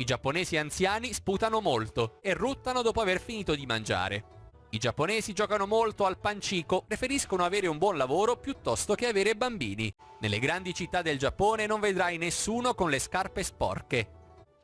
I giapponesi anziani sputano molto e ruttano dopo aver finito di mangiare. I giapponesi giocano molto al pancico, preferiscono avere un buon lavoro piuttosto che avere bambini. Nelle grandi città del Giappone non vedrai nessuno con le scarpe sporche.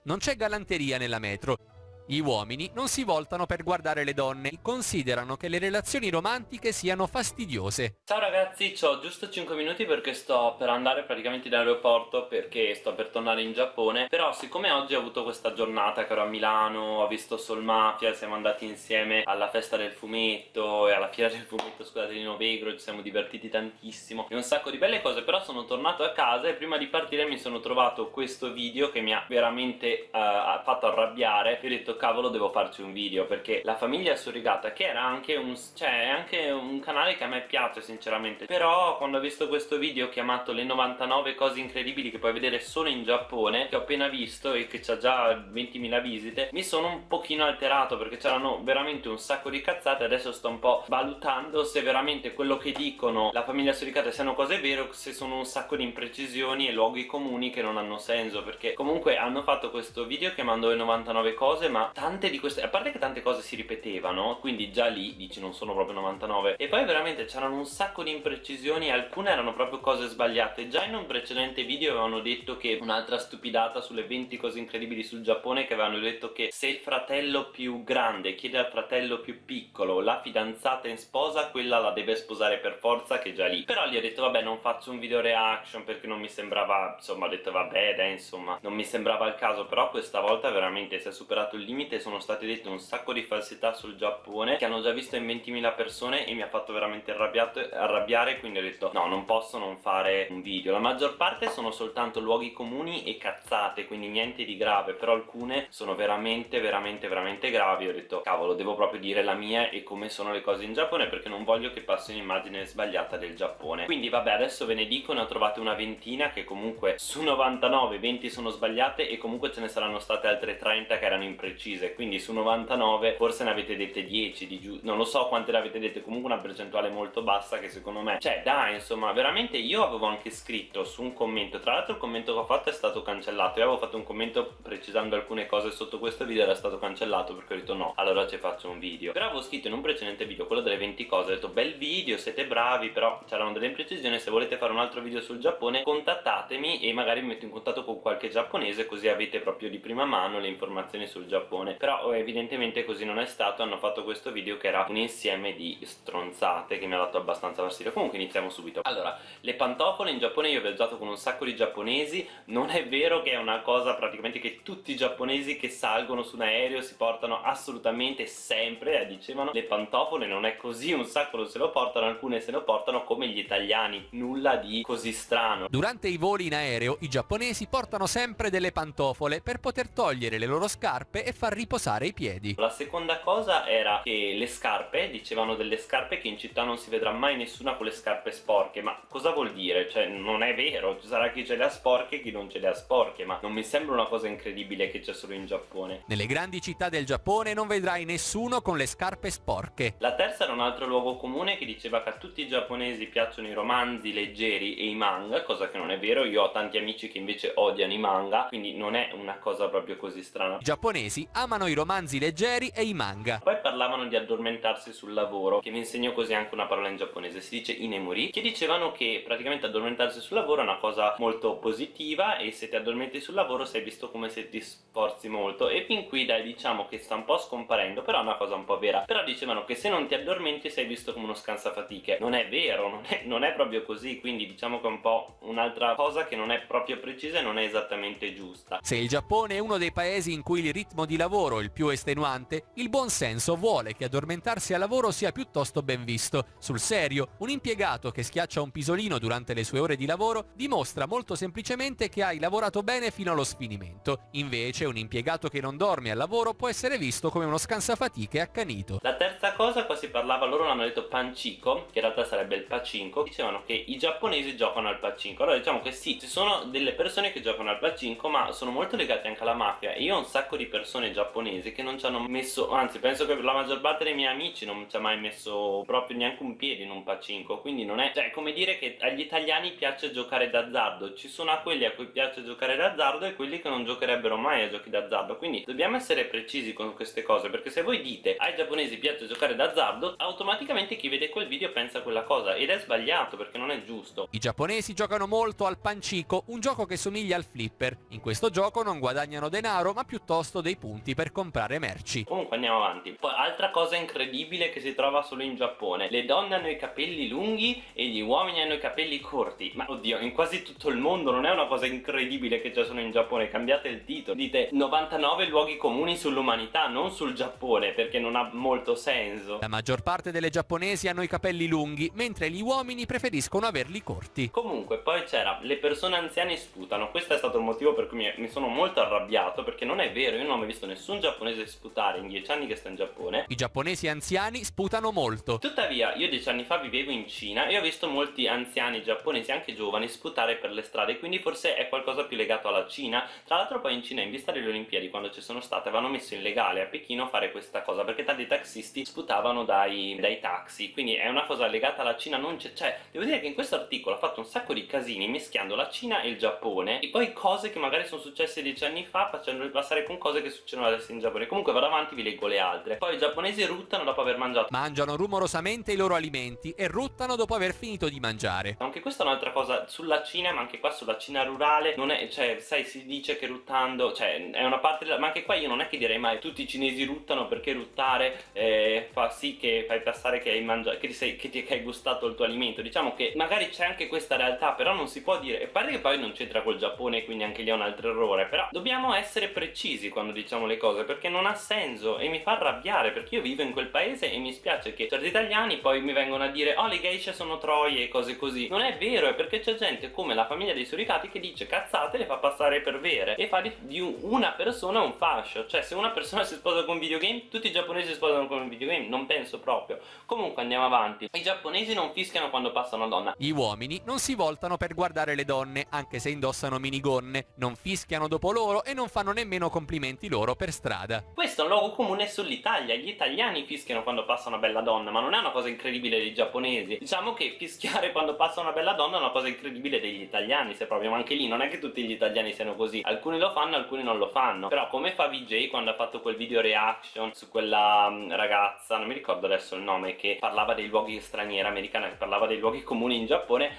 Non c'è galanteria nella metro, gli uomini non si voltano per guardare le donne, considerano che le relazioni romantiche siano fastidiose. Ciao ragazzi, ho giusto 5 minuti perché sto per andare praticamente in aeroporto perché sto per tornare in Giappone però siccome oggi ho avuto questa giornata che ero a Milano, ho visto Soul Mafia, siamo andati insieme alla festa del fumetto e alla fiera del fumetto, scusate, di Novegro, ci siamo divertiti tantissimo e un sacco di belle cose però sono tornato a casa e prima di partire mi sono trovato questo video che mi ha veramente uh, fatto arrabbiare e ho detto cavolo devo farci un video perché la famiglia surrogata che era anche un, cioè, anche un canale che a me piace sinceramente. Però quando ho visto questo video chiamato le 99 cose incredibili che puoi vedere solo in Giappone che ho appena visto e che ha già 20.000 visite mi sono un pochino alterato perché c'erano veramente un sacco di cazzate. Adesso sto un po' valutando se veramente quello che dicono la famiglia surrogata siano cose vere o se sono un sacco di imprecisioni e luoghi comuni che non hanno senso perché comunque hanno fatto questo video chiamando le 99 cose ma tante di queste a parte che tante cose si ripetevano quindi già lì dici non sono proprio 99 e poi veramente c'erano un sacco di imprecisioni alcune erano proprio cose sbagliate. Già in un precedente video avevano detto che un'altra stupidata sulle 20 cose incredibili sul Giappone che avevano detto che se il fratello più grande chiede al fratello più piccolo la fidanzata in sposa quella la deve sposare per forza che è già lì. Però gli ho detto vabbè non faccio un video reaction perché non mi sembrava insomma ho detto vabbè dai insomma non mi sembrava il caso però questa volta veramente si è superato il limite limite sono state dette un sacco di falsità sul Giappone che hanno già visto in 20.000 persone e mi ha fatto veramente arrabbiare quindi ho detto no non posso non fare un video. La maggior parte sono soltanto luoghi comuni e cazzate quindi niente di grave però alcune sono veramente veramente veramente gravi. Ho detto cavolo devo proprio dire la mia e come sono le cose in Giappone perché non voglio che passi un'immagine sbagliata del Giappone. Quindi vabbè adesso ve ne dico ne ho trovate una ventina che comunque su 99 20 sono sbagliate e comunque ce ne saranno state altre 30 che erano imprecise precise quindi su 99 forse ne avete dette 10 di giù non lo so quante ne avete dette comunque una percentuale molto bassa che secondo me cioè dai insomma veramente io avevo anche scritto su un commento tra l'altro il commento che ho fatto è stato cancellato io avevo fatto un commento precisando alcune cose sotto questo video era stato cancellato perché ho detto no allora ci faccio un video. Però avevo scritto in un precedente video quello delle 20 cose ho detto bel video siete bravi però c'erano delle imprecisioni se volete fare un altro video sul Giappone contattatemi e magari mi metto in contatto con qualche giapponese così avete proprio di prima mano le informazioni sul Giappone Giappone però oh, evidentemente così non è stato. Hanno fatto questo video che era un insieme di stronzate che mi ha dato abbastanza fastidio. Comunque iniziamo subito. Allora le pantofole in Giappone io ho viaggiato con un sacco di giapponesi. Non è vero che è una cosa praticamente che tutti i giapponesi che salgono su un aereo si portano assolutamente sempre eh, dicevano. Le pantofole non è così un sacco non se lo portano alcune se lo portano come gli italiani. Nulla di così strano. Durante i voli in aereo i giapponesi portano sempre delle pantofole per poter togliere le loro scarpe e far riposare i piedi. La seconda cosa era che le scarpe, dicevano delle scarpe che in città non si vedrà mai nessuna con le scarpe sporche, ma cosa vuol dire? Cioè non è vero, ci sarà chi ce le ha sporche e chi non ce le ha sporche, ma non mi sembra una cosa incredibile che c'è solo in Giappone. Nelle grandi città del Giappone non vedrai nessuno con le scarpe sporche. La terza era un altro luogo comune che diceva che a tutti i giapponesi piacciono i romanzi leggeri e i manga, cosa che non è vero, io ho tanti amici che invece odiano i manga, quindi non è una cosa proprio così strana. I giapponesi amano i romanzi leggeri e i manga. Poi parlavano di addormentarsi sul lavoro, che vi insegno così anche una parola in giapponese, si dice inemuri, che dicevano che praticamente addormentarsi sul lavoro è una cosa molto positiva e se ti addormenti sul lavoro sei visto come se ti sforzi molto e fin qui dai diciamo che sta un po' scomparendo, però è una cosa un po' vera. Però dicevano che se non ti addormenti sei visto come uno scansafatiche. Non è vero, non è, non è proprio così, quindi diciamo che è un po' un'altra cosa che non è proprio precisa e non è esattamente giusta. Se il Giappone è uno dei paesi in cui il ritmo di lavoro il più estenuante, il buon senso vuole che addormentarsi al lavoro sia piuttosto ben visto. Sul serio, un impiegato che schiaccia un pisolino durante le sue ore di lavoro dimostra molto semplicemente che hai lavorato bene fino allo sfinimento. Invece un impiegato che non dorme al lavoro può essere visto come uno scansafatiche accanito. La terza cosa, qua si parlava, loro l'hanno detto pancico, che in realtà sarebbe il pacinco, dicevano che i giapponesi giocano al pacinco. Allora diciamo che sì, ci sono delle persone che giocano al pacinco, ma sono molto legate anche alla mafia e io ho un sacco di persone giapponesi giapponesi che non ci hanno messo anzi penso che la maggior parte dei miei amici non ci ha mai messo proprio neanche un piede in un pacinco quindi non è cioè come dire che agli italiani piace giocare d'azzardo ci sono a quelli a cui piace giocare d'azzardo e quelli che non giocherebbero mai a giochi d'azzardo quindi dobbiamo essere precisi con queste cose perché se voi dite ai giapponesi piace giocare d'azzardo automaticamente chi vede quel video pensa quella cosa ed è sbagliato perché non è giusto I giapponesi giocano molto al pancico, un gioco che somiglia al flipper. In questo gioco non guadagnano denaro ma piuttosto dei punti per comprare merci. Comunque andiamo avanti. Poi altra cosa incredibile che si trova solo in Giappone. Le donne hanno i capelli lunghi e gli uomini hanno i capelli corti. Ma oddio, in quasi tutto il mondo non è una cosa incredibile che c'è solo in Giappone. Cambiate il titolo. Dite 99 luoghi comuni sull'umanità, non sul Giappone, perché non ha molto senso. La maggior parte delle giapponesi hanno i capelli lunghi, mentre gli uomini preferiscono averli corti. Comunque poi c'era le persone anziane sputano questo è stato il motivo per cui mi, mi sono molto arrabbiato perché non è vero io non ho mai visto nessun giapponese sputare in dieci anni che sto in Giappone I giapponesi anziani sputano molto. Tuttavia, io dieci anni fa vivevo in Cina e ho visto molti anziani giapponesi, anche giovani, sputare per le strade, quindi forse è qualcosa più legato alla Cina. Tra l'altro poi in Cina, in vista delle Olimpiadi, quando ci sono state, avevano messo in legale a Pechino fare questa cosa, perché tanti taxisti sputavano dai, dai taxi, quindi è una cosa legata alla Cina, non c'è... Cioè, devo dire che in questo articolo ha fatto un sacco di casini mischiando la Cina e il Giappone, e poi cose che magari sono successe dieci anni fa, facendole passare con cose che succedono adesso in Giappone. Comunque vado avanti, vi leggo le altre. Poi i giapponesi ruttano dopo aver mangiato Mangiano rumorosamente i loro alimenti e ruttano dopo aver finito di mangiare. Anche questa è un'altra cosa sulla Cina, ma anche qua sulla Cina rurale, non è, cioè, sai, si dice che ruttando, cioè, è una parte della, ma anche qua io non è che direi mai tutti i cinesi ruttano perché ruttare eh, fa sì che fai passare che hai mangiato, che, ti sei, che ti che hai gustato il tuo alimento, diciamo che magari c'è anche questa realtà, però non si può dire, e pare che poi non c'entra col Giappone, quindi anche lì è un altro errore, però dobbiamo essere precisi quando diciamo le cose, perché non ha senso e mi fa arrabbiare, perché io vivo in quel paese e mi spiace che certi italiani poi mi vengono a dire oh le geisha sono troie e cose così. Non è vero è perché c'è gente come la famiglia dei suricati che dice cazzate le fa passare per vere e fa di, di un- una persona un fascio. Cioè se una persona si sposa con un videogame tutti i giapponesi si sposano con un videogame non penso proprio. Comunque andiamo avanti. I giapponesi non fischiano quando passa una donna. Gli uomini non si voltano per guardare le donne, anche se indossano minigonne, non fischiano dopo loro e non fanno nemmeno complimenti loro per strada. Questo è un luogo comune sull'Italia, gli italiani fischiano quando passa una bella donna, ma non è una cosa incredibile dei giapponesi. Diciamo che fischiare quando passa una bella donna è una cosa incredibile degli italiani, se proprio, ma anche lì non è che tutti gli italiani siano così. Alcuni lo fanno, alcuni non lo fanno. Però come fa VJ quando ha fatto quel video reaction su quella mm, ragazza, non mi ricordo adesso il nome, che parlava dei luoghi stranieri americana, che parlava dei luoghi comuni in Giappone,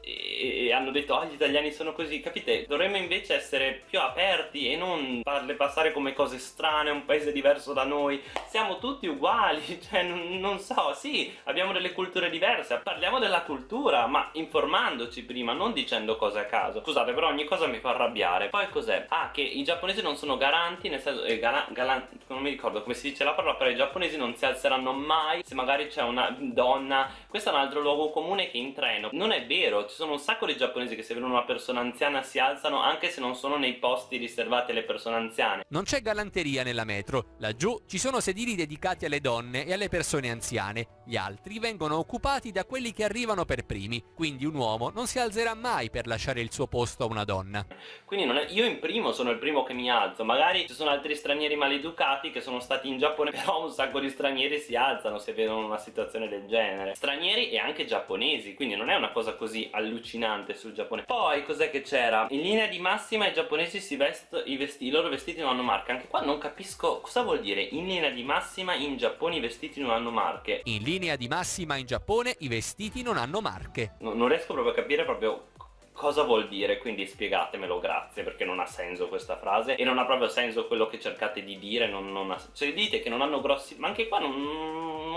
e, e hanno detto oh gli italiani sono così, capite? Dovremmo invece essere più aperti e non farle passare come cose strane, un paese diverso da noi. Siamo tutti uguali, cioè non, non so, sì, abbiamo delle culture diverse, parliamo della cultura, ma informandoci prima, non dicendo cose a caso. Scusate, però ogni cosa mi fa arrabbiare. Poi cos'è? Ah, che i giapponesi non sono garanti, nel senso, eh, gala- galan- non mi ricordo come si dice la parola, però i giapponesi non si alzeranno mai se magari c'è una donna. Questo è un altro luogo comune che in treno. Non è vero, ci sono un sacco di giapponesi che se vedono una persona anziana si alzano anche se non sono nei posti riservati alle persone anziane. Non c'è galanteria nella metro, laggiù ci sono sedili dedicati alle donne e alle persone anziane, gli altri vengono occupati da quelli che arrivano per primi, quindi un uomo non si alzerà mai per lasciare il suo posto a una donna. Quindi è- io in primo sono il primo che mi alzo, magari ci sono altri stranieri maleducati che sono stati in Giappone, però un sacco di stranieri si alzano se vedono una situazione del genere. Stranieri e anche giapponesi, quindi non è una cosa così allucinante sul Giappone. Poi cos'è che c'era? In linea di massima i giapponesi si vestono, i, vesti- i loro vestiti non hanno marche, anche qua non capisco cosa vuol dire in linea di massima in Giappone i vestiti non hanno marche. In linea di massima in Giappone i vestiti non hanno marche. No- non riesco proprio a capire proprio cosa vuol dire, quindi spiegatemelo, grazie, perché non ha senso questa frase e non ha proprio senso quello che cercate di dire, non, non ha... se dite che non hanno grossi... ma anche qua non,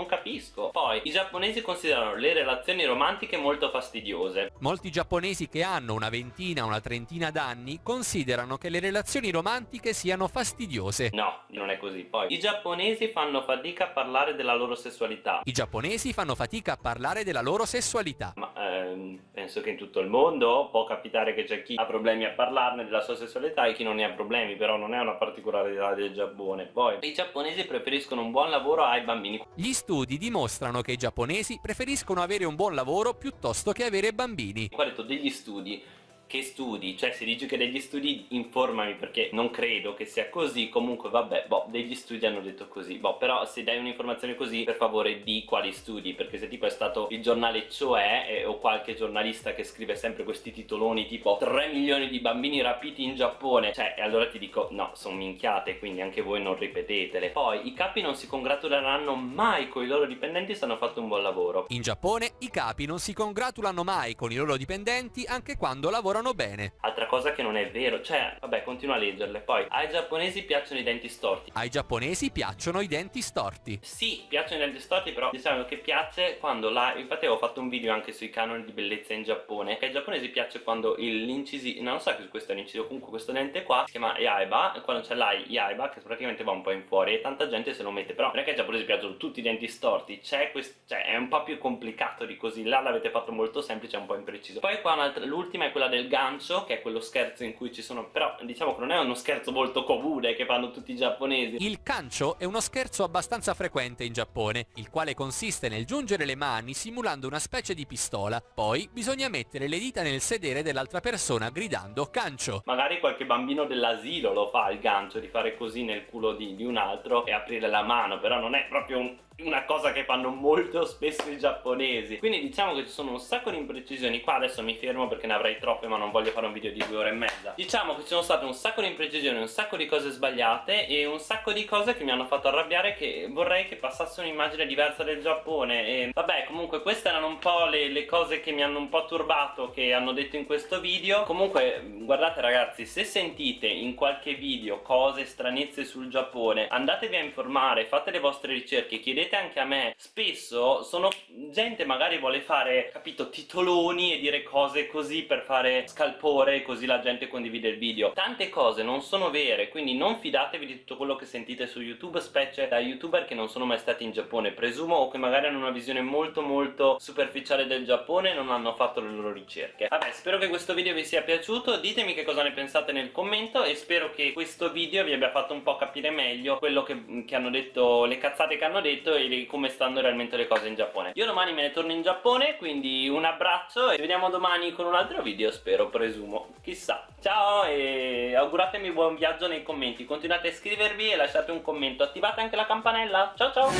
non capisco. Poi, i giapponesi considerano le relazioni romantiche molto fastidiose. Molti giapponesi che hanno una ventina una trentina d'anni considerano che le relazioni romantiche siano fastidiose. No, non è così. Poi, i giapponesi fanno fatica a parlare della loro sessualità. I giapponesi fanno fatica a parlare della loro sessualità. Ma ehm, penso che in tutto il mondo può capitare che c'è chi ha problemi a parlarne della sua sessualità e chi non ne ha problemi, però non è una particolarità del Giappone. Poi, i giapponesi preferiscono un buon lavoro ai bambini. Gli studi dimostrano che i giapponesi preferiscono avere un buon lavoro piuttosto che avere bambini. Ho detto degli studi. Che studi? Cioè se dici che degli studi informami perché non credo che sia così, comunque vabbè, boh, degli studi hanno detto così, boh, però se dai un'informazione così per favore di quali studi, perché se tipo è stato il giornale Cioè eh, o qualche giornalista che scrive sempre questi titoloni tipo 3 milioni di bambini rapiti in Giappone, cioè e allora ti dico no, sono minchiate, quindi anche voi non ripetetele. Poi i capi non si congratuleranno mai con i loro dipendenti se hanno fatto un buon lavoro. In Giappone i capi non si congratulano mai con i loro dipendenti anche quando lavorano lavorano bene. Altra cosa che non è vero, cioè, vabbè, continua a leggerle. Poi, ai giapponesi piacciono i denti storti. Ai giapponesi piacciono i denti storti. Sì, piacciono i denti storti, però diciamo che piace quando la... Infatti avevo fatto un video anche sui canoni di bellezza in Giappone, che ai giapponesi piace quando l'incisio... Non so che questo è l'incisio, comunque questo dente qua si chiama Yaiba, quando c'è l'ai Yaiba, che praticamente va un po' in fuori, e tanta gente se lo mette. Però non è che ai giapponesi piacciono tutti i denti storti, c'è questo... Cioè, è un po' più complicato di così. Là l'avete fatto molto semplice, un po' impreciso. Poi qua l'ultima è quella del gancio che è quello scherzo in cui ci sono però diciamo che non è uno scherzo molto comune che fanno tutti i giapponesi. Il cancio è uno scherzo abbastanza frequente in Giappone il quale consiste nel giungere le mani simulando una specie di pistola. Poi bisogna mettere le dita nel sedere dell'altra persona gridando cancio magari qualche bambino dell'asilo lo fa il gancio di fare così nel culo di, di un altro e aprire la mano però non è proprio un una cosa che fanno molto spesso i giapponesi. Quindi diciamo che ci sono un sacco di imprecisioni. Qua adesso mi fermo perché ne avrei troppe ma non voglio fare un video di due ore e mezza. Diciamo che ci sono state un sacco di imprecisioni un sacco di cose sbagliate e un sacco di cose che mi hanno fatto arrabbiare che vorrei che passasse un'immagine diversa del Giappone. E vabbè comunque queste erano un po' le, le cose che mi hanno un po' turbato che hanno detto in questo video. Comunque guardate ragazzi se sentite in qualche video cose stranezze sul Giappone andatevi a informare fate le vostre ricerche chiedete chiedete anche a me spesso sono gente magari vuole fare capito titoloni e dire cose così per fare scalpore così la gente condivide il video. Tante cose non sono vere quindi non fidatevi di tutto quello che sentite su youtube specie da youtuber che non sono mai stati in Giappone. Presumo o che magari hanno una visione molto molto superficiale del Giappone e non hanno fatto le loro ricerche. Vabbè spero che questo video vi sia piaciuto ditemi che cosa ne pensate nel commento e spero che questo video vi abbia fatto un po' capire meglio quello che, che hanno detto le cazzate che hanno detto di come stanno realmente le cose in Giappone. Io domani me ne torno in Giappone quindi un abbraccio e ci vediamo domani con un altro video spero, presumo. Chissà. Ciao e auguratemi buon viaggio nei commenti. Continuate a iscrivervi e lasciate un commento. Attivate anche la campanella. Ciao ciao